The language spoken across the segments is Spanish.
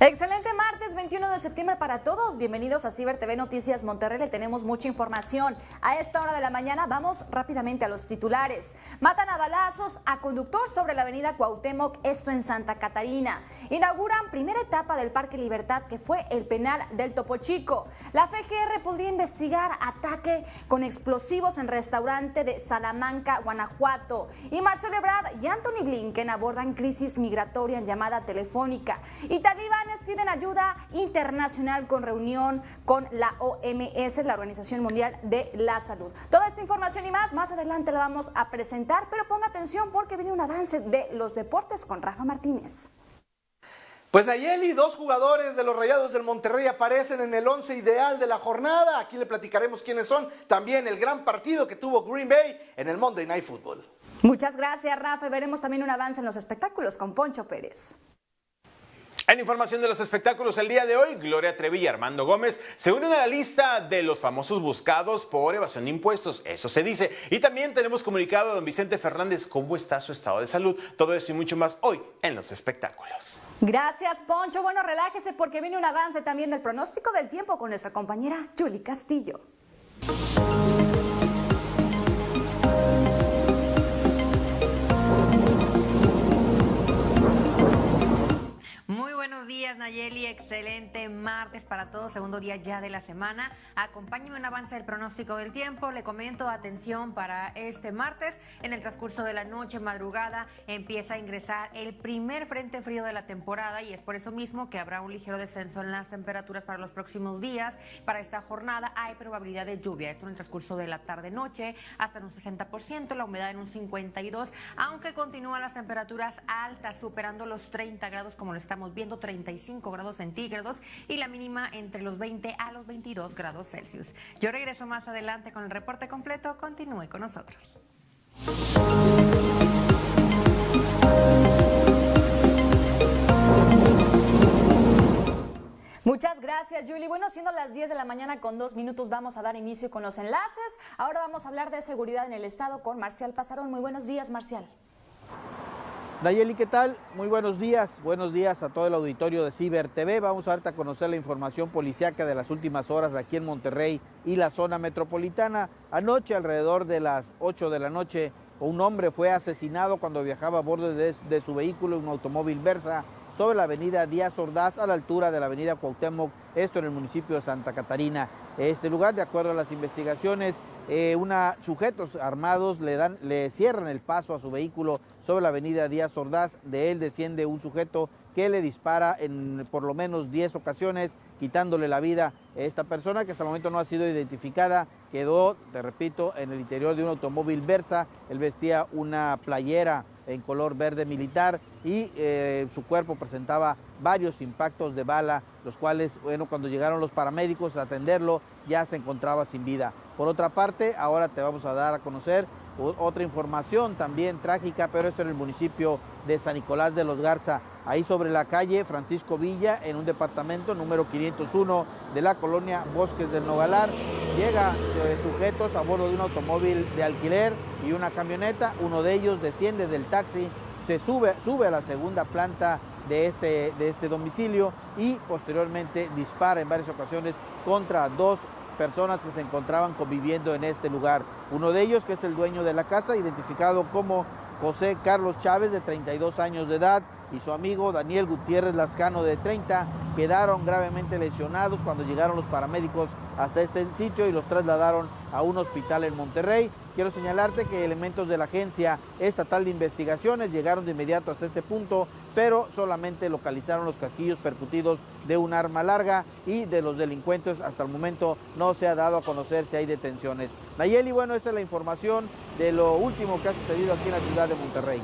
Excelente 21 de septiembre para todos. Bienvenidos a Ciber TV Noticias Monterrey. Le tenemos mucha información. A esta hora de la mañana vamos rápidamente a los titulares. Matan a balazos a conductor sobre la avenida Cuauhtémoc, esto en Santa Catarina. Inauguran primera etapa del Parque Libertad que fue el penal del Topo Chico. La FGR podría investigar ataque con explosivos en restaurante de Salamanca, Guanajuato. Y Marcelo Ebrard y Anthony Blinken abordan crisis migratoria en llamada telefónica. Y Talibán piden ayuda internacional con reunión con la OMS, la Organización Mundial de la Salud. Toda esta información y más, más adelante la vamos a presentar, pero ponga atención porque viene un avance de los deportes con Rafa Martínez. Pues Nayeli, dos jugadores de los Rayados del Monterrey aparecen en el once ideal de la jornada. Aquí le platicaremos quiénes son. También el gran partido que tuvo Green Bay en el Monday Night Football. Muchas gracias, Rafa. Veremos también un avance en los espectáculos con Poncho Pérez. En información de los espectáculos el día de hoy, Gloria Trevi y Armando Gómez se unen a la lista de los famosos buscados por evasión de impuestos, eso se dice. Y también tenemos comunicado a don Vicente Fernández cómo está su estado de salud. Todo eso y mucho más hoy en los espectáculos. Gracias, Poncho. Bueno, relájese porque viene un avance también del pronóstico del tiempo con nuestra compañera Julie Castillo. Días, Nayeli. Excelente martes para todos, segundo día ya de la semana. Acompáñeme en avance del pronóstico del tiempo. Le comento, atención, para este martes, en el transcurso de la noche, madrugada, empieza a ingresar el primer frente frío de la temporada y es por eso mismo que habrá un ligero descenso en las temperaturas para los próximos días. Para esta jornada hay probabilidad de lluvia, esto en el transcurso de la tarde-noche, hasta en un 60%, la humedad en un 52%, aunque continúan las temperaturas altas, superando los 30 grados como lo estamos viendo, 30 grados centígrados y la mínima entre los 20 a los 22 grados Celsius. Yo regreso más adelante con el reporte completo. Continúe con nosotros. Muchas gracias, Julie. Bueno, siendo las 10 de la mañana con dos minutos, vamos a dar inicio con los enlaces. Ahora vamos a hablar de seguridad en el Estado con Marcial Pasarón. Muy buenos días, Marcial. Nayeli, ¿qué tal? Muy buenos días. Buenos días a todo el auditorio de Ciber TV. Vamos a darte a conocer la información policiaca de las últimas horas aquí en Monterrey y la zona metropolitana. Anoche, alrededor de las 8 de la noche, un hombre fue asesinado cuando viajaba a bordo de, de su vehículo, un automóvil Versa, sobre la avenida Díaz Ordaz a la altura de la avenida Cuauhtémoc, esto en el municipio de Santa Catarina. Este lugar, de acuerdo a las investigaciones, eh, una, sujetos armados le, dan, le cierran el paso a su vehículo sobre la avenida Díaz Ordaz. De él desciende un sujeto que le dispara en por lo menos 10 ocasiones, quitándole la vida a esta persona que hasta el momento no ha sido identificada. Quedó, te repito, en el interior de un automóvil Versa. Él vestía una playera en color verde militar y eh, su cuerpo presentaba varios impactos de bala, los cuales, bueno, cuando llegaron los paramédicos a atenderlo, ya se encontraba sin vida. Por otra parte, ahora te vamos a dar a conocer otra información también trágica, pero esto en el municipio de San Nicolás de los Garza, ahí sobre la calle Francisco Villa, en un departamento número 501 de la colonia Bosques del Nogalar. Llega eh, sujetos a bordo de un automóvil de alquiler y una camioneta, uno de ellos desciende del taxi, se sube, sube a la segunda planta de este, de este domicilio y posteriormente dispara en varias ocasiones contra dos personas que se encontraban conviviendo en este lugar. Uno de ellos, que es el dueño de la casa, identificado como José Carlos Chávez, de 32 años de edad, y su amigo Daniel Gutiérrez Lascano, de 30, quedaron gravemente lesionados cuando llegaron los paramédicos hasta este sitio y los trasladaron a un hospital en Monterrey. Quiero señalarte que elementos de la Agencia Estatal de Investigaciones llegaron de inmediato hasta este punto, pero solamente localizaron los casquillos percutidos de un arma larga y de los delincuentes hasta el momento no se ha dado a conocer si hay detenciones. Nayeli, bueno, esta es la información de lo último que ha sucedido aquí en la ciudad de Monterrey.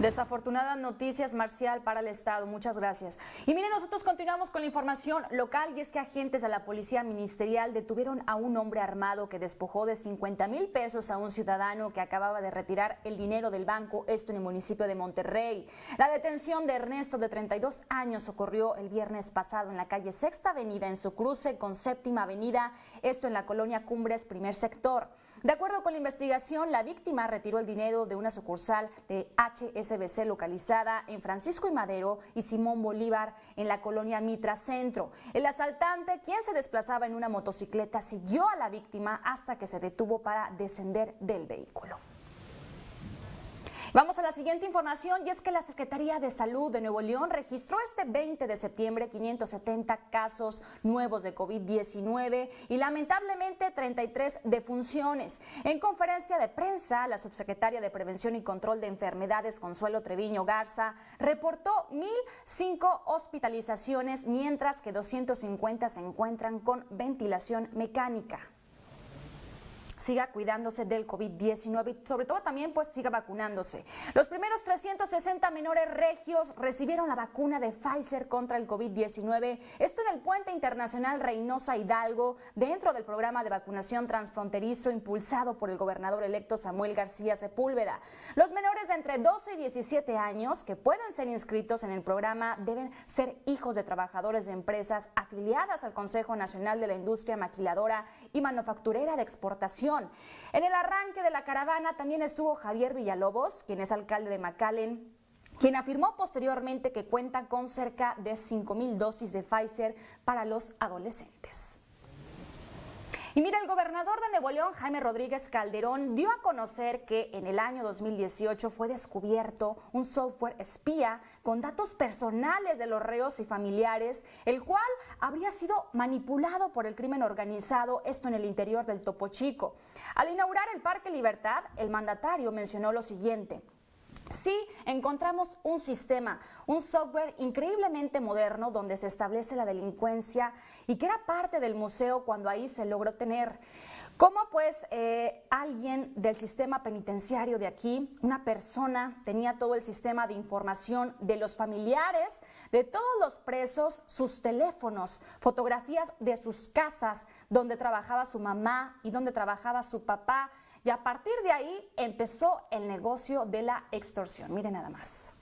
Desafortunadas noticias, Marcial, para el Estado. Muchas gracias. Y miren, nosotros continuamos con la información local y es que agentes de la Policía Ministerial detuvieron a un hombre armado que despojó de 50 mil pesos a un ciudadano que acababa de retirar el dinero del banco, esto en el municipio de Monterrey. La detención de Ernesto, de 32 años, ocurrió el viernes pasado en la calle Sexta Avenida, en su cruce con Séptima Avenida, esto en la colonia Cumbres, primer sector. De acuerdo con la investigación, la víctima retiró el dinero de una sucursal de HS Localizada en Francisco y Madero y Simón Bolívar en la colonia Mitra Centro. El asaltante, quien se desplazaba en una motocicleta, siguió a la víctima hasta que se detuvo para descender del vehículo. Vamos a la siguiente información y es que la Secretaría de Salud de Nuevo León registró este 20 de septiembre 570 casos nuevos de COVID-19 y lamentablemente 33 defunciones. En conferencia de prensa, la subsecretaria de Prevención y Control de Enfermedades, Consuelo Treviño Garza, reportó 1.005 hospitalizaciones, mientras que 250 se encuentran con ventilación mecánica siga cuidándose del COVID-19 y sobre todo también pues siga vacunándose. Los primeros 360 menores regios recibieron la vacuna de Pfizer contra el COVID-19. Esto en el puente internacional Reynosa Hidalgo, dentro del programa de vacunación transfronterizo impulsado por el gobernador electo Samuel García Sepúlveda. Los menores de entre 12 y 17 años que pueden ser inscritos en el programa deben ser hijos de trabajadores de empresas afiliadas al Consejo Nacional de la Industria Maquiladora y Manufacturera de Exportación en el arranque de la caravana también estuvo Javier Villalobos, quien es alcalde de McAllen, quien afirmó posteriormente que cuenta con cerca de 5.000 dosis de Pfizer para los adolescentes. Y mira, el gobernador de Nuevo León, Jaime Rodríguez Calderón, dio a conocer que en el año 2018 fue descubierto un software espía con datos personales de los reos y familiares, el cual habría sido manipulado por el crimen organizado, esto en el interior del Topo Chico. Al inaugurar el Parque Libertad, el mandatario mencionó lo siguiente. Sí, encontramos un sistema, un software increíblemente moderno donde se establece la delincuencia y que era parte del museo cuando ahí se logró tener. ¿Cómo pues eh, alguien del sistema penitenciario de aquí, una persona, tenía todo el sistema de información de los familiares, de todos los presos, sus teléfonos, fotografías de sus casas, donde trabajaba su mamá y donde trabajaba su papá? Y a partir de ahí empezó el negocio de la extorsión. Miren nada más.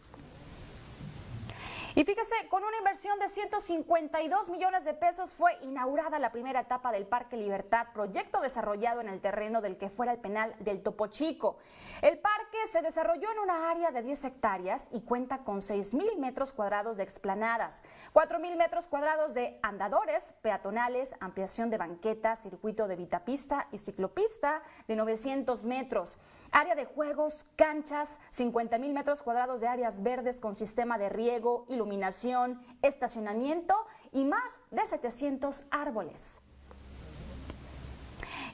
Y fíjese, con una inversión de 152 millones de pesos fue inaugurada la primera etapa del Parque Libertad, proyecto desarrollado en el terreno del que fuera el penal del Topo Chico. El parque se desarrolló en una área de 10 hectáreas y cuenta con 6 mil metros cuadrados de explanadas, 4 mil metros cuadrados de andadores peatonales, ampliación de banquetas, circuito de vitapista y ciclopista de 900 metros. Área de juegos, canchas, 50 mil metros cuadrados de áreas verdes con sistema de riego, iluminación, estacionamiento y más de 700 árboles.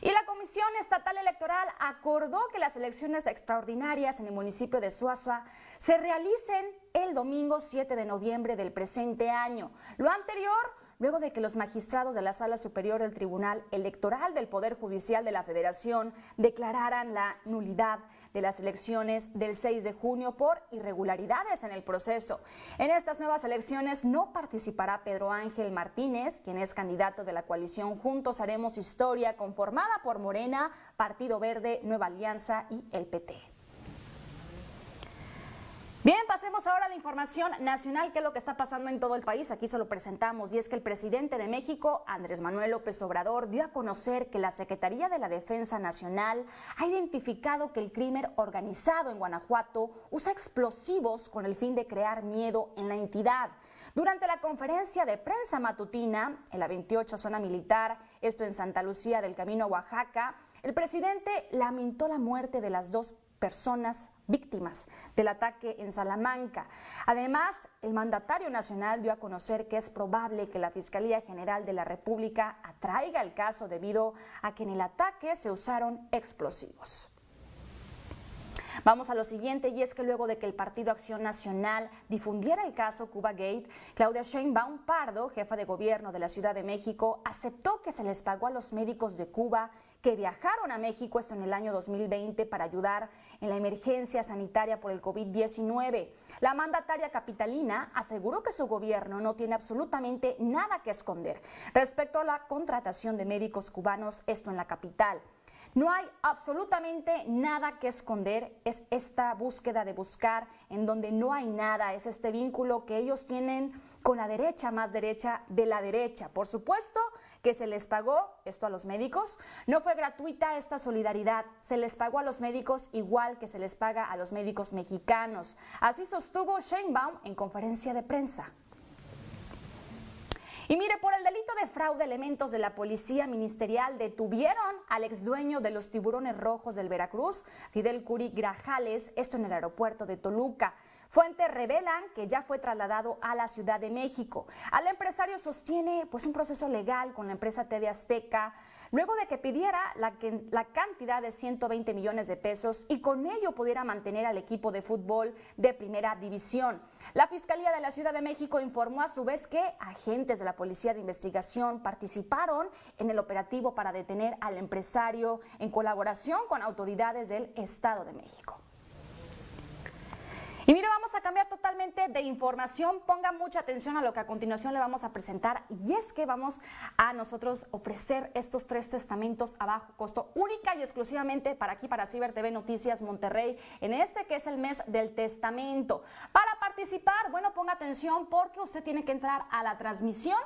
Y la Comisión Estatal Electoral acordó que las elecciones extraordinarias en el municipio de Suazua se realicen el domingo 7 de noviembre del presente año. Lo anterior luego de que los magistrados de la Sala Superior del Tribunal Electoral del Poder Judicial de la Federación declararan la nulidad de las elecciones del 6 de junio por irregularidades en el proceso. En estas nuevas elecciones no participará Pedro Ángel Martínez, quien es candidato de la coalición Juntos Haremos Historia, conformada por Morena, Partido Verde, Nueva Alianza y el PT. Bien, pasemos ahora a la información nacional, que es lo que está pasando en todo el país. Aquí se lo presentamos y es que el presidente de México, Andrés Manuel López Obrador, dio a conocer que la Secretaría de la Defensa Nacional ha identificado que el crimen organizado en Guanajuato usa explosivos con el fin de crear miedo en la entidad. Durante la conferencia de prensa matutina en la 28 zona militar, esto en Santa Lucía del Camino Oaxaca, el presidente lamentó la muerte de las dos personas víctimas del ataque en Salamanca. Además, el mandatario nacional dio a conocer que es probable que la Fiscalía General de la República atraiga el caso debido a que en el ataque se usaron explosivos. Vamos a lo siguiente y es que luego de que el Partido Acción Nacional difundiera el caso Cuba Gate, Claudia Sheinbaum Pardo, jefa de gobierno de la Ciudad de México, aceptó que se les pagó a los médicos de Cuba que viajaron a México en el año 2020 para ayudar en la emergencia sanitaria por el COVID-19. La mandataria capitalina aseguró que su gobierno no tiene absolutamente nada que esconder respecto a la contratación de médicos cubanos, esto en la capital. No hay absolutamente nada que esconder, es esta búsqueda de buscar en donde no hay nada, es este vínculo que ellos tienen con la derecha más derecha de la derecha. Por supuesto que se les pagó esto a los médicos. No fue gratuita esta solidaridad, se les pagó a los médicos igual que se les paga a los médicos mexicanos. Así sostuvo Sheinbaum en conferencia de prensa. Y mire, por el delito de fraude, elementos de la Policía Ministerial detuvieron al ex dueño de los tiburones rojos del Veracruz, Fidel Curi Grajales, esto en el aeropuerto de Toluca. Fuentes revelan que ya fue trasladado a la Ciudad de México. Al empresario sostiene pues un proceso legal con la empresa TV Azteca luego de que pidiera la, cantidad de 120 millones de pesos y con ello pudiera mantener al equipo de fútbol de primera división. La Fiscalía de la Ciudad de México informó a su vez que agentes de la Policía de Investigación participaron en el operativo para detener al empresario en colaboración con autoridades del Estado de México. Y mire, vamos a cambiar totalmente de información. Ponga mucha atención a lo que a continuación le vamos a presentar. Y es que vamos a nosotros ofrecer estos tres testamentos a bajo costo, única y exclusivamente para aquí, para Ciber TV Noticias Monterrey, en este que es el mes del testamento. Para participar, bueno, ponga atención porque usted tiene que entrar a la transmisión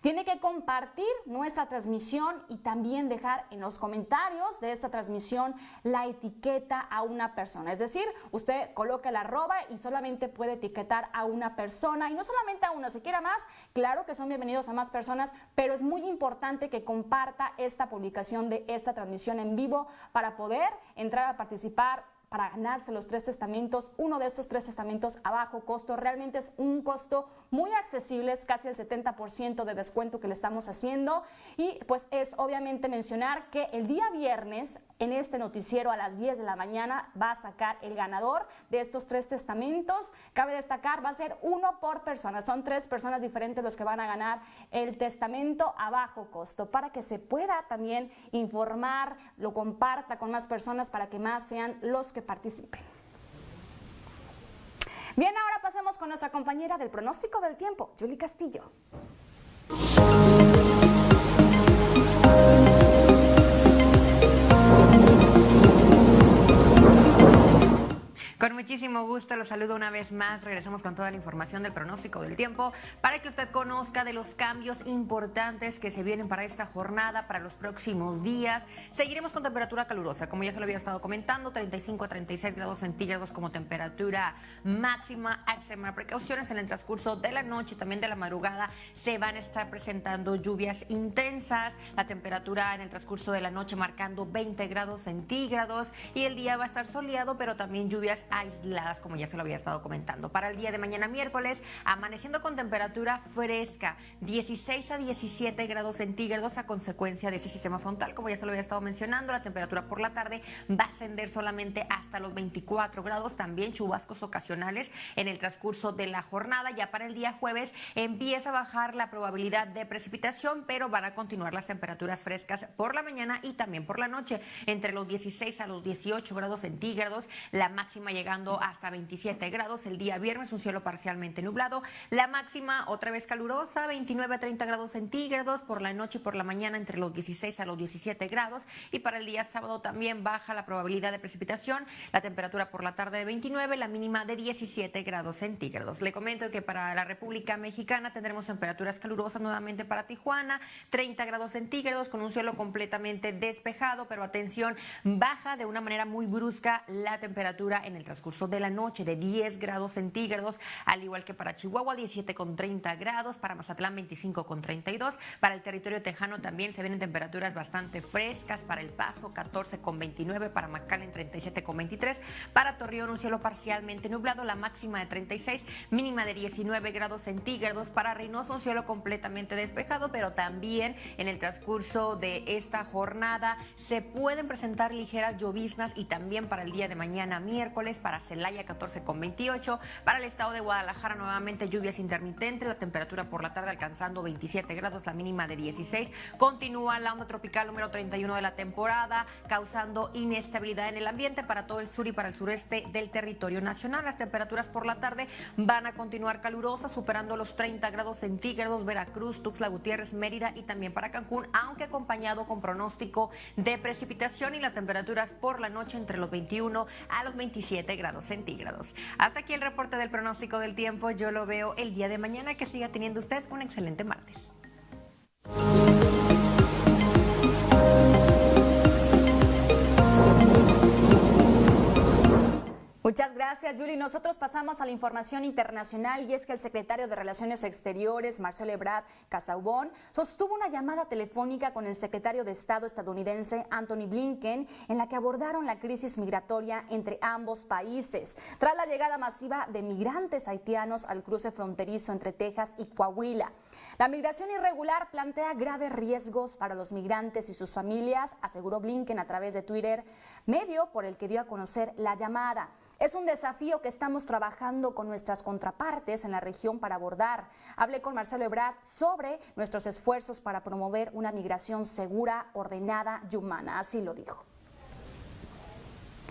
tiene que compartir nuestra transmisión y también dejar en los comentarios de esta transmisión la etiqueta a una persona. Es decir, usted coloca la arroba y solamente puede etiquetar a una persona y no solamente a una, si quiere más, claro que son bienvenidos a más personas, pero es muy importante que comparta esta publicación de esta transmisión en vivo para poder entrar a participar para ganarse los tres testamentos, uno de estos tres testamentos a bajo costo. Realmente es un costo muy accesible, es casi el 70% de descuento que le estamos haciendo. Y pues es obviamente mencionar que el día viernes en este noticiero a las 10 de la mañana va a sacar el ganador de estos tres testamentos. Cabe destacar, va a ser uno por persona. Son tres personas diferentes los que van a ganar el testamento a bajo costo para que se pueda también informar, lo comparta con más personas para que más sean los que participen. Bien, ahora pasemos con nuestra compañera del pronóstico del tiempo, Julie Castillo. Con muchísimo gusto los saludo una vez más. Regresamos con toda la información del pronóstico del tiempo para que usted conozca de los cambios importantes que se vienen para esta jornada, para los próximos días. Seguiremos con temperatura calurosa, como ya se lo había estado comentando, 35 a 36 grados centígrados como temperatura máxima. Extrema precauciones en el transcurso de la noche y también de la madrugada se van a estar presentando lluvias intensas. La temperatura en el transcurso de la noche marcando 20 grados centígrados y el día va a estar soleado, pero también lluvias aisladas, como ya se lo había estado comentando. Para el día de mañana miércoles, amaneciendo con temperatura fresca, 16 a 17 grados centígrados a consecuencia de ese sistema frontal, como ya se lo había estado mencionando. La temperatura por la tarde va a ascender solamente hasta los 24 grados, también chubascos ocasionales en el transcurso de la jornada. Ya para el día jueves empieza a bajar la probabilidad de precipitación, pero van a continuar las temperaturas frescas por la mañana y también por la noche, entre los 16 a los 18 grados centígrados. La máxima llegando hasta 27 grados. El día viernes un cielo parcialmente nublado. La máxima otra vez calurosa, 29 a 30 grados centígrados. Por la noche y por la mañana entre los 16 a los 17 grados. Y para el día sábado también baja la probabilidad de precipitación. La temperatura por la tarde de 29, la mínima de 17 grados centígrados. Le comento que para la República Mexicana tendremos temperaturas calurosas nuevamente para Tijuana, 30 grados centígrados con un cielo completamente despejado, pero atención, baja de una manera muy brusca la temperatura en el transcurso de la noche de 10 grados centígrados, al igual que para Chihuahua 17 con 30 grados, para Mazatlán 25 con 32, para el territorio tejano también se vienen temperaturas bastante frescas, para El Paso 14 con 29, para McAllen 37 con 23, para Torreón un cielo parcialmente nublado, la máxima de 36, mínima de 19 grados centígrados, para Reynosa un cielo completamente despejado, pero también en el transcurso de esta jornada se pueden presentar ligeras lloviznas y también para el día de mañana miércoles para Celaya 14 con 28, para el estado de Guadalajara nuevamente lluvias intermitentes, la temperatura por la tarde alcanzando 27 grados, la mínima de 16. Continúa la onda tropical número 31 de la temporada, causando inestabilidad en el ambiente para todo el sur y para el sureste del territorio nacional. Las temperaturas por la tarde van a continuar calurosas, superando los 30 grados centígrados, Veracruz, Tuxtla Gutiérrez, Mérida y también para Cancún, aunque acompañado con pronóstico de precipitación y las temperaturas por la noche entre los 21 a los 27 grados centígrados. Hasta aquí el reporte del pronóstico del tiempo. Yo lo veo el día de mañana. Que siga teniendo usted un excelente martes. Muchas gracias, Julie. Nosotros pasamos a la información internacional y es que el secretario de Relaciones Exteriores, Marcelo Ebrard Casaubon, sostuvo una llamada telefónica con el secretario de Estado estadounidense, Anthony Blinken, en la que abordaron la crisis migratoria entre ambos países, tras la llegada masiva de migrantes haitianos al cruce fronterizo entre Texas y Coahuila. La migración irregular plantea graves riesgos para los migrantes y sus familias, aseguró Blinken a través de Twitter, medio por el que dio a conocer la llamada. Es un desafío que estamos trabajando con nuestras contrapartes en la región para abordar. Hablé con Marcelo Ebrard sobre nuestros esfuerzos para promover una migración segura, ordenada y humana. Así lo dijo.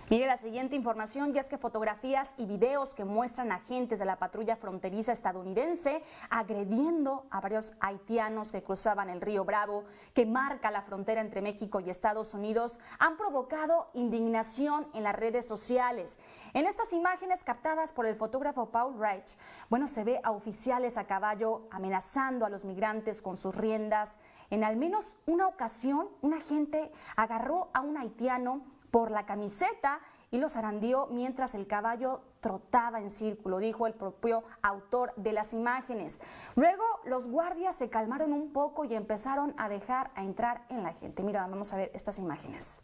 Mire la siguiente información, ya es que fotografías y videos que muestran agentes de la patrulla fronteriza estadounidense agrediendo a varios haitianos que cruzaban el río Bravo, que marca la frontera entre México y Estados Unidos, han provocado indignación en las redes sociales. En estas imágenes captadas por el fotógrafo Paul Reich, bueno, se ve a oficiales a caballo amenazando a los migrantes con sus riendas. En al menos una ocasión, un agente agarró a un haitiano por la camiseta y los zarandió mientras el caballo trotaba en círculo, dijo el propio autor de las imágenes. Luego los guardias se calmaron un poco y empezaron a dejar a entrar en la gente. Mira, vamos a ver estas imágenes.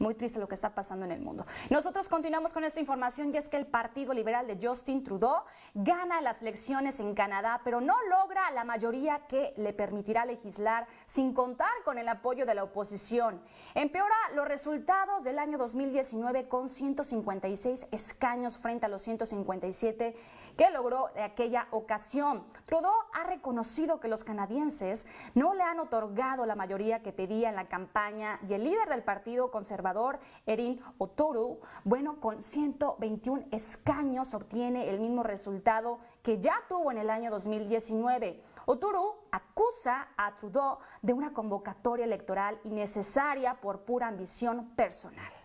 Muy triste lo que está pasando en el mundo. Nosotros continuamos con esta información y es que el Partido Liberal de Justin Trudeau gana las elecciones en Canadá, pero no logra la mayoría que le permitirá legislar sin contar con el apoyo de la oposición. Empeora los resultados del año 2019 con 156 escaños frente a los 157 que logró de aquella ocasión. Trudeau ha reconocido que los canadienses no le han otorgado la mayoría que pedía en la campaña y el líder del Partido Conservador, Erin O'Toole, bueno, con 121 escaños obtiene el mismo resultado que ya tuvo en el año 2019. O'Toole acusa a Trudeau de una convocatoria electoral innecesaria por pura ambición personal.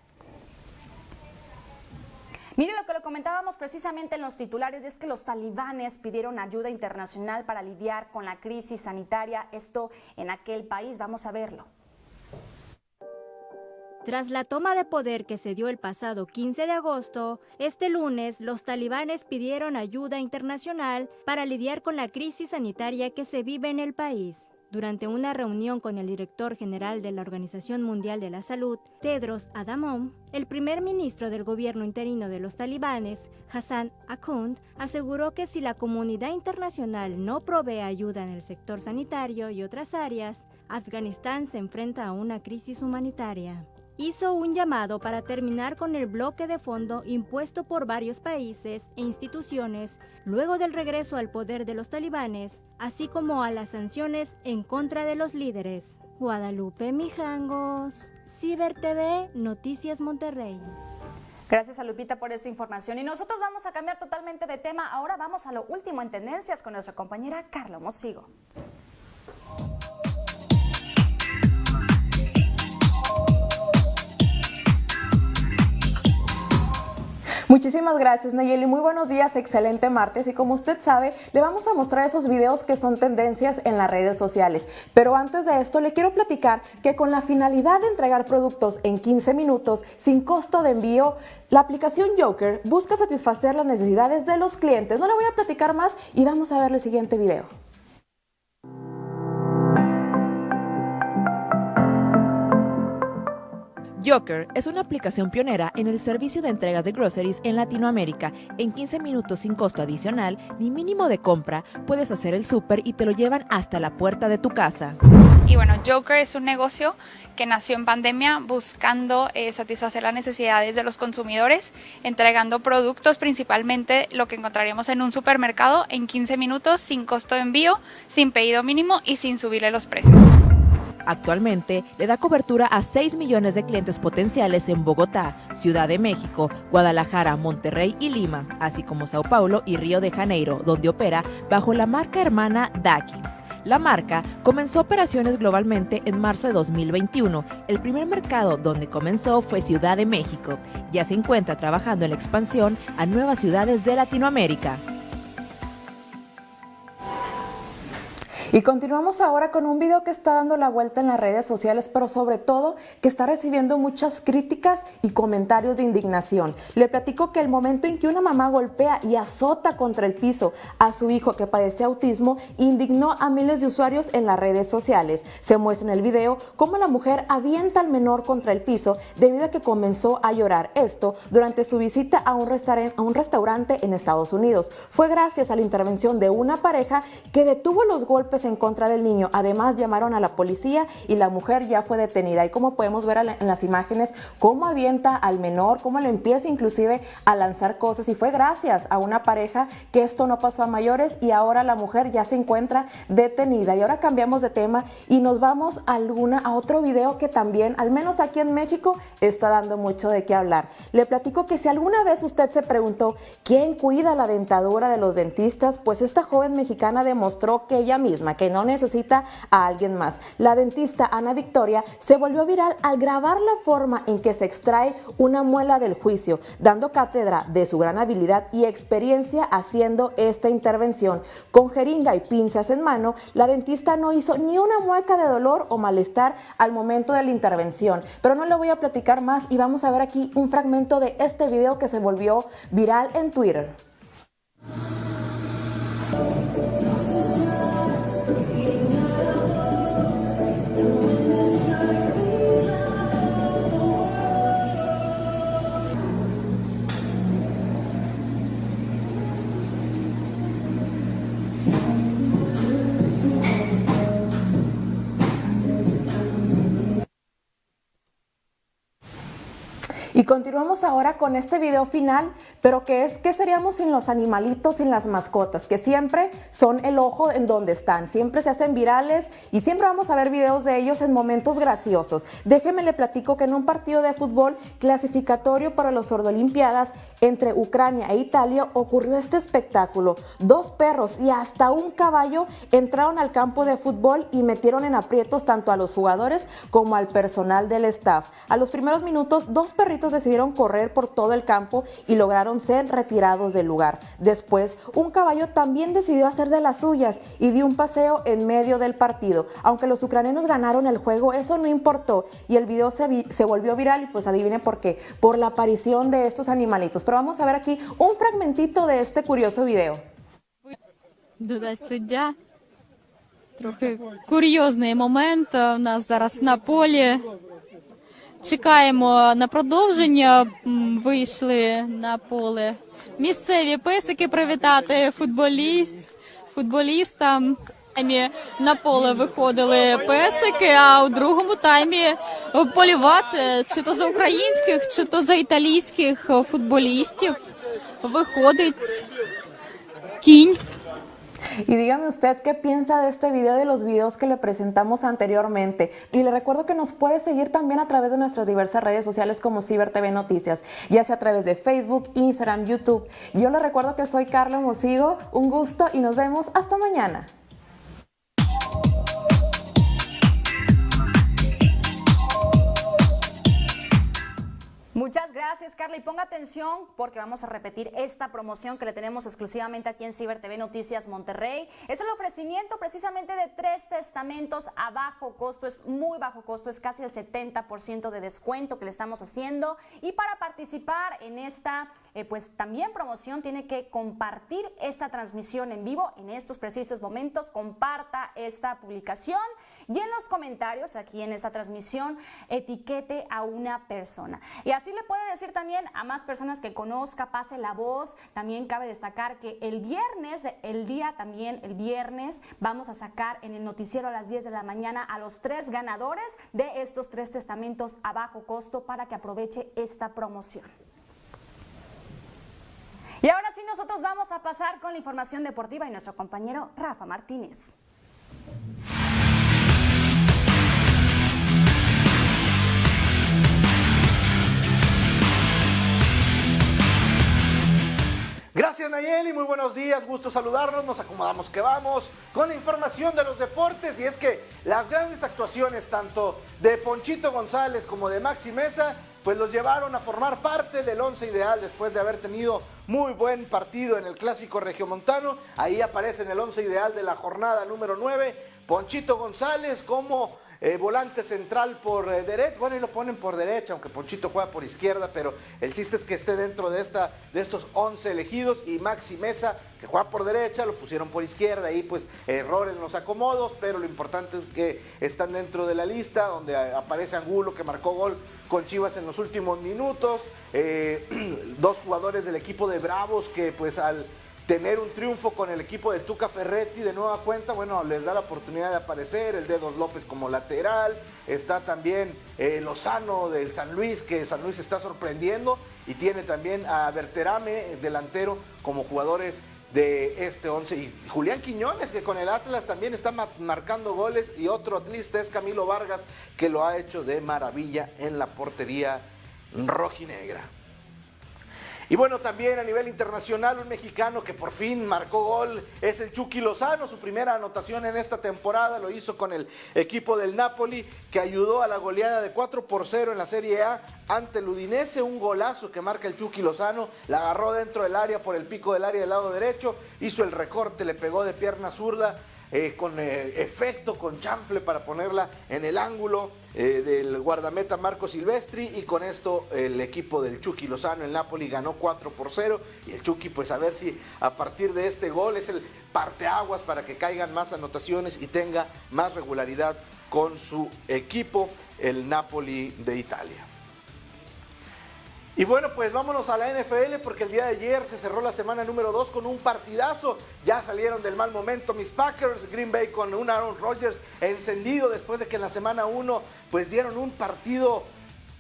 Mire lo que lo comentábamos precisamente en los titulares, es que los talibanes pidieron ayuda internacional para lidiar con la crisis sanitaria, esto en aquel país, vamos a verlo. Tras la toma de poder que se dio el pasado 15 de agosto, este lunes los talibanes pidieron ayuda internacional para lidiar con la crisis sanitaria que se vive en el país. Durante una reunión con el director general de la Organización Mundial de la Salud, Tedros Adhanom, el primer ministro del gobierno interino de los talibanes, Hassan Akhund, aseguró que si la comunidad internacional no provee ayuda en el sector sanitario y otras áreas, Afganistán se enfrenta a una crisis humanitaria hizo un llamado para terminar con el bloque de fondo impuesto por varios países e instituciones luego del regreso al poder de los talibanes, así como a las sanciones en contra de los líderes. Guadalupe Mijangos, Ciber TV, Noticias Monterrey. Gracias a Lupita por esta información. Y nosotros vamos a cambiar totalmente de tema. Ahora vamos a lo último en tendencias con nuestra compañera Carla Mosigo. Muchísimas gracias Nayeli, muy buenos días, excelente martes y como usted sabe, le vamos a mostrar esos videos que son tendencias en las redes sociales. Pero antes de esto le quiero platicar que con la finalidad de entregar productos en 15 minutos sin costo de envío, la aplicación Joker busca satisfacer las necesidades de los clientes. No le voy a platicar más y vamos a ver el siguiente video. Joker es una aplicación pionera en el servicio de entregas de groceries en Latinoamérica. En 15 minutos sin costo adicional ni mínimo de compra, puedes hacer el súper y te lo llevan hasta la puerta de tu casa. Y bueno, Joker es un negocio que nació en pandemia buscando eh, satisfacer las necesidades de los consumidores, entregando productos, principalmente lo que encontraríamos en un supermercado, en 15 minutos, sin costo de envío, sin pedido mínimo y sin subirle los precios. Actualmente le da cobertura a 6 millones de clientes potenciales en Bogotá, Ciudad de México, Guadalajara, Monterrey y Lima, así como Sao Paulo y Río de Janeiro, donde opera bajo la marca hermana Daki. La marca comenzó operaciones globalmente en marzo de 2021. El primer mercado donde comenzó fue Ciudad de México. Ya se encuentra trabajando en la expansión a nuevas ciudades de Latinoamérica. Y continuamos ahora con un video que está dando la vuelta en las redes sociales, pero sobre todo que está recibiendo muchas críticas y comentarios de indignación. Le platico que el momento en que una mamá golpea y azota contra el piso a su hijo que padece autismo indignó a miles de usuarios en las redes sociales. Se muestra en el video cómo la mujer avienta al menor contra el piso debido a que comenzó a llorar. Esto durante su visita a un, a un restaurante en Estados Unidos. Fue gracias a la intervención de una pareja que detuvo los golpes en contra del niño. Además llamaron a la policía y la mujer ya fue detenida. Y como podemos ver en las imágenes, cómo avienta al menor, cómo le empieza inclusive a lanzar cosas. Y fue gracias a una pareja que esto no pasó a mayores y ahora la mujer ya se encuentra detenida. Y ahora cambiamos de tema y nos vamos a, alguna, a otro video que también, al menos aquí en México, está dando mucho de qué hablar. Le platico que si alguna vez usted se preguntó quién cuida la dentadura de los dentistas, pues esta joven mexicana demostró que ella misma, que no necesita a alguien más. La dentista Ana Victoria se volvió viral al grabar la forma en que se extrae una muela del juicio, dando cátedra de su gran habilidad y experiencia haciendo esta intervención. Con jeringa y pinzas en mano, la dentista no hizo ni una mueca de dolor o malestar al momento de la intervención. Pero no le voy a platicar más y vamos a ver aquí un fragmento de este video que se volvió viral en Twitter. Continuamos ahora con este video final, pero que es ¿qué seríamos sin los animalitos, sin las mascotas? Que siempre son el ojo en donde están, siempre se hacen virales y siempre vamos a ver videos de ellos en momentos graciosos. Déjeme le platico que en un partido de fútbol clasificatorio para los Sordolimpiadas entre Ucrania e Italia ocurrió este espectáculo. Dos perros y hasta un caballo entraron al campo de fútbol y metieron en aprietos tanto a los jugadores como al personal del staff. A los primeros minutos, dos perritos decidieron correr por todo el campo y lograron ser retirados del lugar. Después, un caballo también decidió hacer de las suyas y dio un paseo en medio del partido. Aunque los ucranianos ganaron el juego, eso no importó y el video se, se volvió viral y pues adivinen por qué, por la aparición de estos animalitos. Pero vamos a ver aquí un fragmentito de este curioso video. Трохи курйозний момент у нас зараз на полі. Чекаємо на продовження. Вийшли на поле місцеві песики привітати футболіст, футболістам. На поле виходили песики, а у другому таймі полювати чи то за українських, чи то за італійських футболістів виходить кінь. Y dígame usted qué piensa de este video, de los videos que le presentamos anteriormente. Y le recuerdo que nos puede seguir también a través de nuestras diversas redes sociales como Ciber TV Noticias, ya sea a través de Facebook, Instagram, YouTube. Yo le recuerdo que soy Carla Mosigo, un gusto y nos vemos hasta mañana. Muchas gracias, Carla. Y ponga atención porque vamos a repetir esta promoción que le tenemos exclusivamente aquí en Ciber TV Noticias Monterrey. Es el ofrecimiento precisamente de tres testamentos a bajo costo. Es muy bajo costo, es casi el 70% de descuento que le estamos haciendo. Y para participar en esta, eh, pues también promoción, tiene que compartir esta transmisión en vivo en estos precisos momentos. Comparta esta publicación y en los comentarios, aquí en esta transmisión, etiquete a una persona. Y así le puede decir también a más personas que conozca, pase la voz. También cabe destacar que el viernes, el día también, el viernes, vamos a sacar en el noticiero a las 10 de la mañana a los tres ganadores de estos tres testamentos a bajo costo para que aproveche esta promoción. Y ahora sí, nosotros vamos a pasar con la información deportiva y nuestro compañero Rafa Martínez. Gracias Nayeli, muy buenos días, gusto saludarnos, nos acomodamos que vamos con la información de los deportes y es que las grandes actuaciones tanto de Ponchito González como de Maxi Mesa pues los llevaron a formar parte del once ideal después de haber tenido muy buen partido en el clásico regiomontano, ahí aparece en el once ideal de la jornada número 9, Ponchito González como eh, volante central por eh, derecha, bueno, y lo ponen por derecha, aunque Ponchito juega por izquierda, pero el chiste es que esté dentro de, esta, de estos 11 elegidos y Maxi Mesa, que juega por derecha, lo pusieron por izquierda, y pues error en los acomodos, pero lo importante es que están dentro de la lista, donde aparece Angulo, que marcó gol con Chivas en los últimos minutos, eh, dos jugadores del equipo de Bravos que pues al tener un triunfo con el equipo de Tuca Ferretti de nueva cuenta, bueno, les da la oportunidad de aparecer, el Dedos López como lateral, está también eh, Lozano del San Luis, que San Luis está sorprendiendo, y tiene también a Berterame, delantero, como jugadores de este 11. Y Julián Quiñones, que con el Atlas también está marcando goles, y otro atlista es Camilo Vargas, que lo ha hecho de maravilla en la portería rojinegra. Y bueno, también a nivel internacional, un mexicano que por fin marcó gol es el Chucky Lozano. Su primera anotación en esta temporada lo hizo con el equipo del Napoli, que ayudó a la goleada de 4 por 0 en la Serie A ante el Udinese. Un golazo que marca el Chucky Lozano. La agarró dentro del área por el pico del área del lado derecho. Hizo el recorte, le pegó de pierna zurda eh, con eh, efecto, con chanfle para ponerla en el ángulo eh, del guardameta Marco Silvestri y con esto el equipo del Chucky Lozano en Napoli ganó 4 por 0 y el Chucky pues a ver si a partir de este gol es el parteaguas para que caigan más anotaciones y tenga más regularidad con su equipo, el Napoli de Italia. Y bueno, pues vámonos a la NFL porque el día de ayer se cerró la semana número 2 con un partidazo. Ya salieron del mal momento mis Packers, Green Bay con un Aaron Rodgers encendido después de que en la semana 1 pues dieron un partido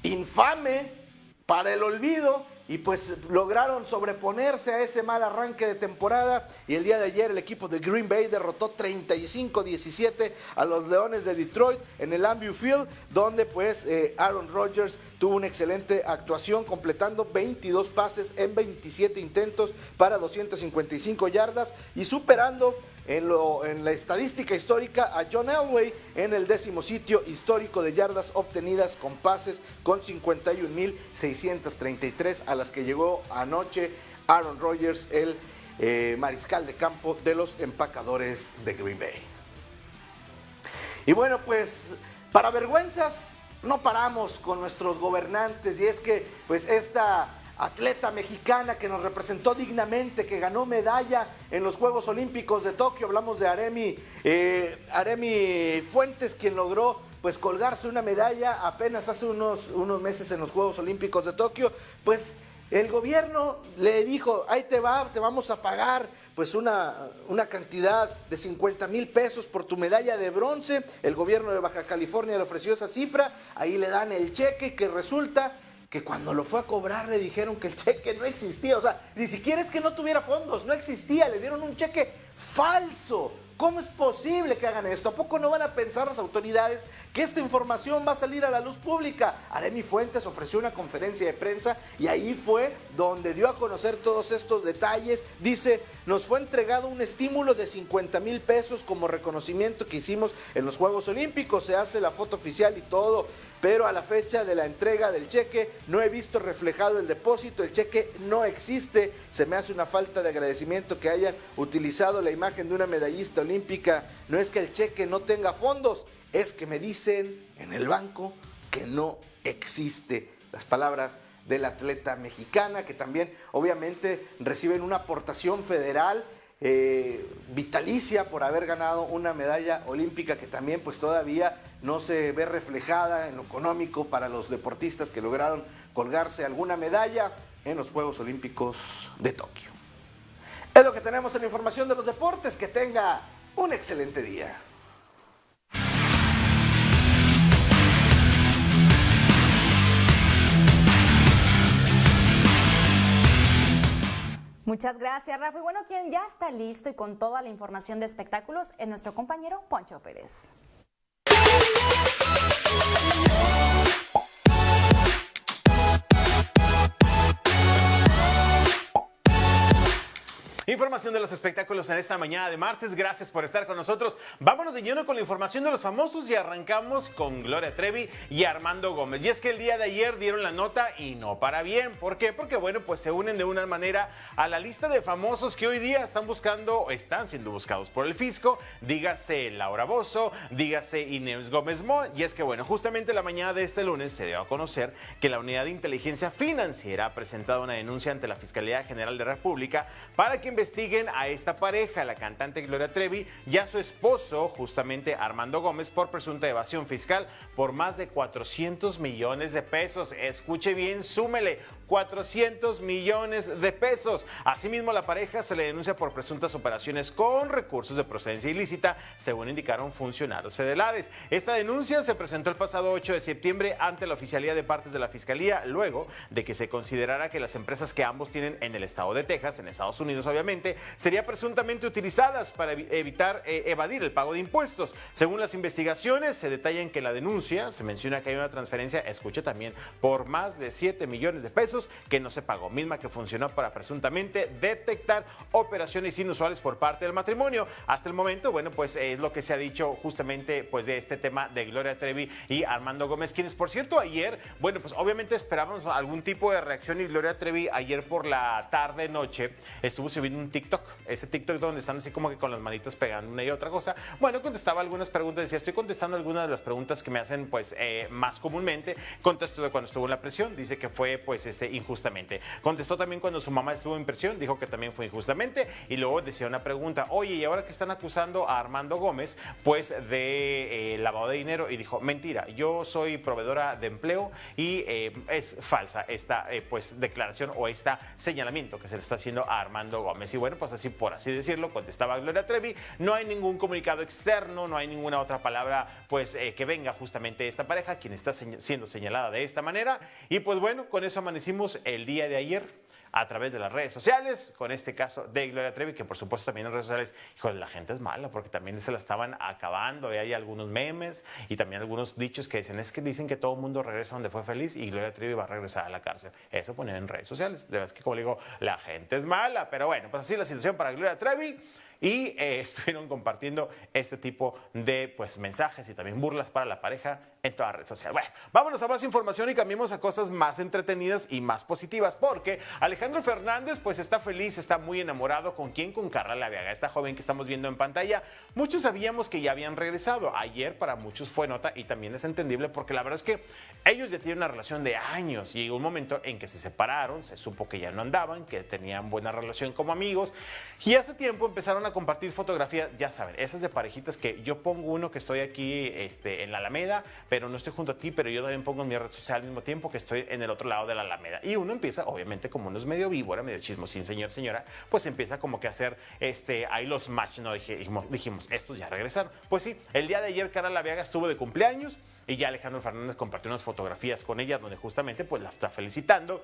infame para el olvido y pues lograron sobreponerse a ese mal arranque de temporada. Y el día de ayer el equipo de Green Bay derrotó 35-17 a los Leones de Detroit en el Ambu Field donde pues eh, Aaron Rodgers tuvo una excelente actuación completando 22 pases en 27 intentos para 255 yardas y superando en, la estadística histórica a John Elway en el décimo sitio histórico de yardas obtenidas con pases con 51.633 a las que llegó anoche Aaron Rodgers, el eh, mariscal de campo de los empacadores de Green Bay. Y bueno, pues para vergüenzas no paramos con nuestros gobernantes y es que pues esta atleta mexicana que nos representó dignamente, que ganó medalla en los Juegos Olímpicos de Tokio. Hablamos de Aremi, eh, Fuentes, quien logró pues colgarse una medalla apenas hace unos, unos meses en los Juegos Olímpicos de Tokio. Pues el gobierno le dijo, ahí te va, te vamos a pagar pues una, una cantidad de 50 mil pesos por tu medalla de bronce. El gobierno de Baja California le ofreció esa cifra, ahí le dan el cheque que resulta que cuando lo fue a cobrar le dijeron que el cheque no existía. O sea, ni siquiera es que no tuviera fondos, no existía. Le dieron un cheque falso ¿Cómo es posible que hagan esto? ¿A poco no van a pensar las autoridades que esta información va a salir a la luz pública? Aremi Fuentes ofreció una conferencia de prensa y ahí fue donde dio a conocer todos estos detalles. Dice, nos fue entregado un estímulo de 50 mil pesos como reconocimiento que hicimos en los Juegos Olímpicos. Se hace la foto oficial y todo pero a la fecha de la entrega del cheque no he visto reflejado el depósito, el cheque no existe, se me hace una falta de agradecimiento que hayan utilizado la imagen de una medallista olímpica, no es que el cheque no tenga fondos, es que me dicen en el banco que no existe. Las palabras del atleta mexicana, que también obviamente reciben una aportación federal eh, vitalicia por haber ganado una medalla olímpica que también pues todavía no se ve reflejada en lo económico para los deportistas que lograron colgarse alguna medalla en los Juegos Olímpicos de Tokio. Es lo que tenemos en la información de los deportes. Que tenga un excelente día. Muchas gracias, Rafa. Y bueno, quien ya está listo y con toda la información de espectáculos es nuestro compañero Poncho Pérez. Información de los espectáculos en esta mañana de martes. Gracias por estar con nosotros. Vámonos de lleno con la información de los famosos y arrancamos con Gloria Trevi y Armando Gómez. Y es que el día de ayer dieron la nota y no para bien. ¿Por qué? Porque bueno, pues se unen de una manera a la lista de famosos que hoy día están buscando o están siendo buscados por el fisco. Dígase Laura Bozo, dígase Inés Gómez Mo. Y es que bueno, justamente la mañana de este lunes se dio a conocer que la Unidad de Inteligencia Financiera ha presentado una denuncia ante la Fiscalía General de la República para que investiguen a esta pareja, la cantante Gloria Trevi y a su esposo, justamente Armando Gómez, por presunta evasión fiscal por más de 400 millones de pesos. Escuche bien, súmele 400 millones de pesos. Asimismo, la pareja se le denuncia por presuntas operaciones con recursos de procedencia ilícita, según indicaron funcionarios federales. Esta denuncia se presentó el pasado 8 de septiembre ante la oficialía de partes de la Fiscalía, luego de que se considerara que las empresas que ambos tienen en el estado de Texas, en Estados Unidos obviamente, serían presuntamente utilizadas para evitar eh, evadir el pago de impuestos. Según las investigaciones, se detalla en que la denuncia se menciona que hay una transferencia, escuche también, por más de 7 millones de pesos que no se pagó, misma que funcionó para presuntamente detectar operaciones inusuales por parte del matrimonio. Hasta el momento, bueno, pues es lo que se ha dicho justamente pues de este tema de Gloria Trevi y Armando Gómez, quienes por cierto ayer, bueno, pues obviamente esperábamos algún tipo de reacción y Gloria Trevi ayer por la tarde noche estuvo subiendo un TikTok, ese TikTok donde están así como que con las manitas pegando una y otra cosa. Bueno, contestaba algunas preguntas, decía, estoy contestando algunas de las preguntas que me hacen pues eh, más comúnmente. Contestó de cuando estuvo en la presión, dice que fue pues este injustamente. Contestó también cuando su mamá estuvo en prisión, dijo que también fue injustamente y luego decía una pregunta, oye, ¿y ahora que están acusando a Armando Gómez, pues de eh, lavado de dinero? Y dijo, mentira, yo soy proveedora de empleo y eh, es falsa esta eh, pues declaración o este señalamiento que se le está haciendo a Armando Gómez. Y bueno, pues así por así decirlo, contestaba Gloria Trevi, no hay ningún comunicado externo, no hay ninguna otra palabra pues que venga justamente de esta pareja, quien está siendo señalada de esta manera. Y pues bueno, con eso amanecimos el día de ayer a través de las redes sociales, con este caso de Gloria Trevi, que por supuesto también en redes sociales, híjole, la gente es mala, porque también se la estaban acabando, hay algunos memes y también algunos dichos que dicen, que dicen que todo el mundo regresa donde fue feliz y Gloria Trevi va a regresar a la cárcel. Eso ponen en redes sociales, de verdad es que como digo, la gente es mala, pero bueno, pues así la situación para Gloria Trevi y eh, estuvieron compartiendo este tipo de pues, mensajes y también burlas para la pareja en toda red social. Bueno, vámonos a más información y cambiemos a cosas más entretenidas y más positivas, porque Alejandro Fernández pues está feliz, está muy enamorado con quién, con Carla Laviaga, esta joven que estamos viendo en pantalla. Muchos sabíamos que ya habían regresado. Ayer para muchos fue nota y también es entendible porque la verdad es que ellos ya tienen una relación de años y llegó un momento en que se separaron, se supo que ya no andaban, que tenían buena relación como amigos y hace tiempo empezaron a compartir fotografías, ya saben, esas de parejitas que yo pongo uno que estoy aquí este, en la Alameda, pero no estoy junto a ti, pero yo también pongo en mi red social al mismo tiempo que estoy en el otro lado de la Alameda. Y uno empieza, obviamente, como uno es medio víbora, medio sin señor, señora, pues empieza como que a hacer este, ahí los match, ¿no? Dijimos, dijimos, estos ya regresaron. Pues sí, el día de ayer Cara Laviaga estuvo de cumpleaños y ya Alejandro Fernández compartió unas fotografías con ella donde justamente pues la está felicitando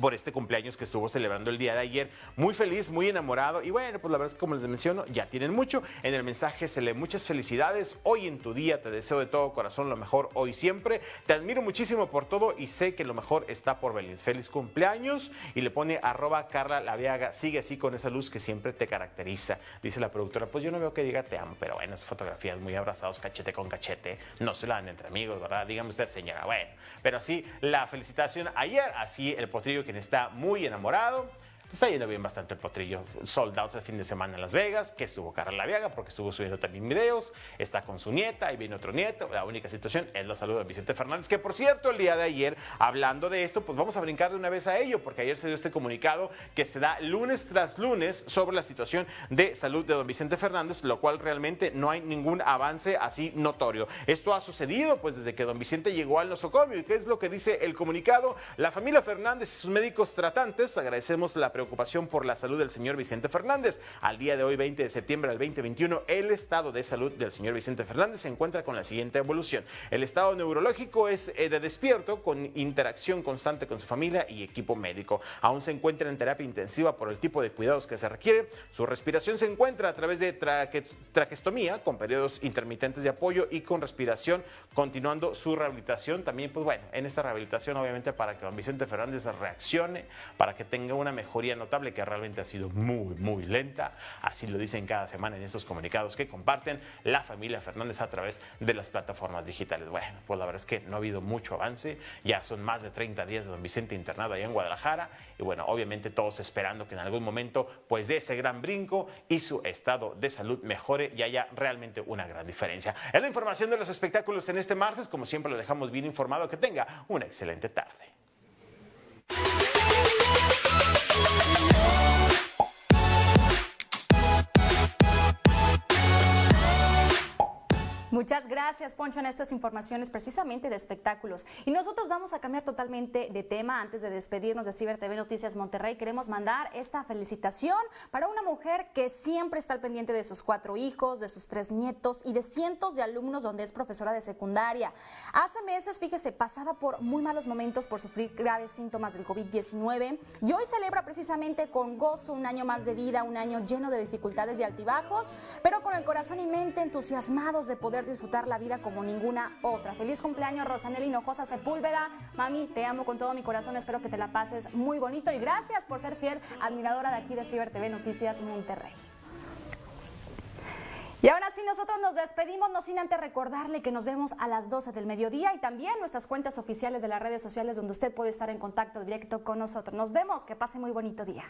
por este cumpleaños que estuvo celebrando el día de ayer. Muy feliz, muy enamorado y bueno, pues la verdad es que como les menciono, ya tienen mucho. En el mensaje se lee muchas felicidades. Hoy en tu día te deseo de todo corazón lo mejor hoy siempre. Te admiro muchísimo por todo y sé que lo mejor está por venir. Feliz cumpleaños y le pone arroba Carla Laviaga. Sigue así con esa luz que siempre te caracteriza. Dice la productora, pues yo no veo que diga te amo, pero bueno, esas fotografías muy abrazados cachete con cachete, no se la dan entre amigos, ¿verdad? Dígame usted, señora. Bueno, pero así la felicitación ayer, así el potrillo quien está muy enamorado. Está yendo bien bastante el potrillo. Sold out el fin de semana en Las Vegas, que estuvo Carla Laviaga porque estuvo subiendo también videos. Está con su nieta, y viene otro nieto. La única situación es la salud de Vicente Fernández, que por cierto, el día de ayer, hablando de esto, pues vamos a brincar de una vez a ello, porque ayer se dio este comunicado que se da lunes tras lunes sobre la situación de salud de don Vicente Fernández, lo cual realmente no hay ningún avance así notorio. Esto ha sucedido pues desde que don Vicente llegó al nosocomio. ¿Y qué es lo que dice el comunicado? La familia Fernández y sus médicos tratantes agradecemos la preocupación por la salud del señor Vicente Fernández. Al día de hoy, 20 de septiembre del 2021, el estado de salud del señor Vicente Fernández se encuentra con la siguiente evolución. El estado neurológico es eh, de despierto, con interacción constante con su familia y equipo médico. Aún se encuentra en terapia intensiva por el tipo de cuidados que se requiere. Su respiración se encuentra a través de traque traquestomía, con periodos intermitentes de apoyo y con respiración, continuando su rehabilitación. También, pues bueno, en esta rehabilitación, obviamente, para que don Vicente Fernández reaccione, para que tenga una mejoría notable que realmente ha sido muy, muy lenta. Así lo dicen cada semana en estos comunicados que comparten la familia Fernández a través de las plataformas digitales. Bueno, pues la verdad es que no ha habido mucho avance. Ya son más de 30 días de don Vicente internado allá en Guadalajara. Y bueno, obviamente todos esperando que en algún momento pues dé ese gran brinco y su estado de salud mejore y haya realmente una gran diferencia. Es la información de los espectáculos en este martes. Como siempre lo dejamos bien informado. Que tenga una excelente tarde. Música Muchas gracias, Poncho, en estas informaciones precisamente de espectáculos. Y nosotros vamos a cambiar totalmente de tema. Antes de despedirnos de Ciber TV Noticias Monterrey, queremos mandar esta felicitación para una mujer que siempre está al pendiente de sus cuatro hijos, de sus tres nietos y de cientos de alumnos donde es profesora de secundaria. Hace meses, fíjese, pasaba por muy malos momentos por sufrir graves síntomas del COVID-19 y hoy celebra precisamente con gozo un año más de vida, un año lleno de dificultades y altibajos, pero con el corazón y mente entusiasmados de disfrutar la vida como ninguna otra. Feliz cumpleaños, Rosanel Hinojosa Sepúlveda. Mami, te amo con todo mi corazón. Espero que te la pases muy bonito y gracias por ser fiel admiradora de aquí de Ciber TV Noticias Monterrey. Y ahora sí, nosotros nos despedimos, no sin antes recordarle que nos vemos a las 12 del mediodía y también nuestras cuentas oficiales de las redes sociales donde usted puede estar en contacto directo con nosotros. Nos vemos, que pase muy bonito día.